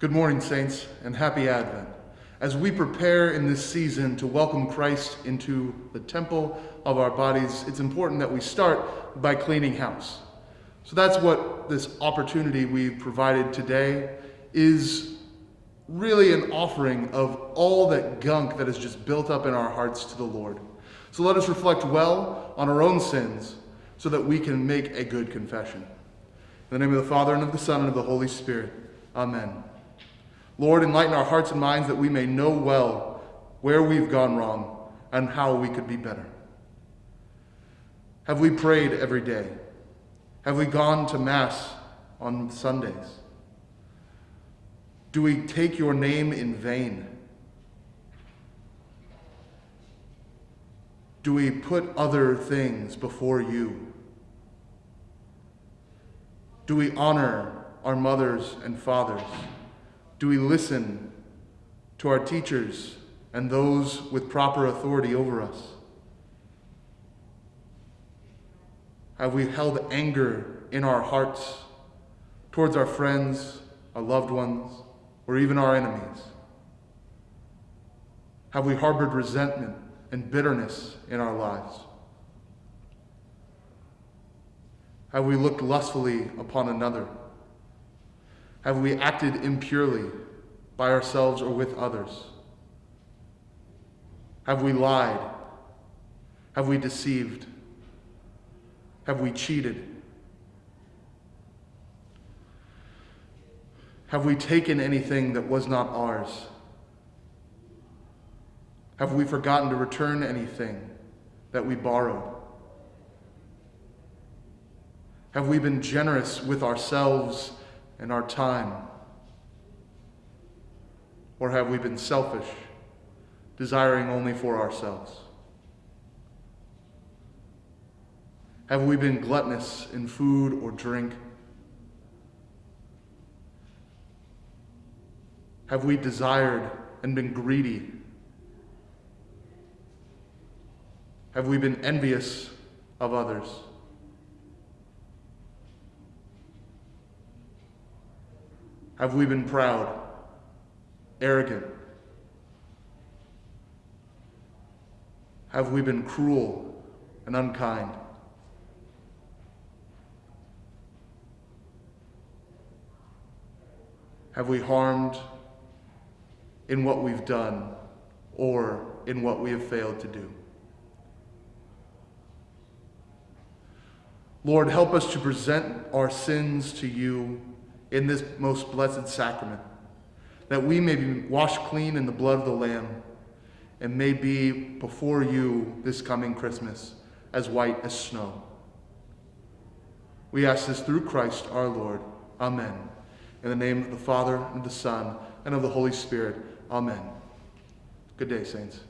Good morning, Saints, and happy Advent. As we prepare in this season to welcome Christ into the temple of our bodies, it's important that we start by cleaning house. So that's what this opportunity we've provided today is really an offering of all that gunk that is just built up in our hearts to the Lord. So let us reflect well on our own sins so that we can make a good confession. In the name of the Father, and of the Son, and of the Holy Spirit. Amen. Lord, enlighten our hearts and minds that we may know well where we've gone wrong and how we could be better. Have we prayed every day? Have we gone to Mass on Sundays? Do we take your name in vain? Do we put other things before you? Do we honor our mothers and fathers? Do we listen to our teachers and those with proper authority over us? Have we held anger in our hearts towards our friends, our loved ones, or even our enemies? Have we harbored resentment and bitterness in our lives? Have we looked lustfully upon another? Have we acted impurely by ourselves or with others? Have we lied? Have we deceived? Have we cheated? Have we taken anything that was not ours? Have we forgotten to return anything that we borrowed? Have we been generous with ourselves and our time? Or have we been selfish, desiring only for ourselves? Have we been gluttonous in food or drink? Have we desired and been greedy? Have we been envious of others? Have we been proud, arrogant? Have we been cruel and unkind? Have we harmed in what we've done or in what we have failed to do? Lord, help us to present our sins to you in this most blessed sacrament, that we may be washed clean in the blood of the Lamb and may be before you this coming Christmas as white as snow. We ask this through Christ our Lord. Amen. In the name of the Father, and of the Son, and of the Holy Spirit. Amen. Good day, saints.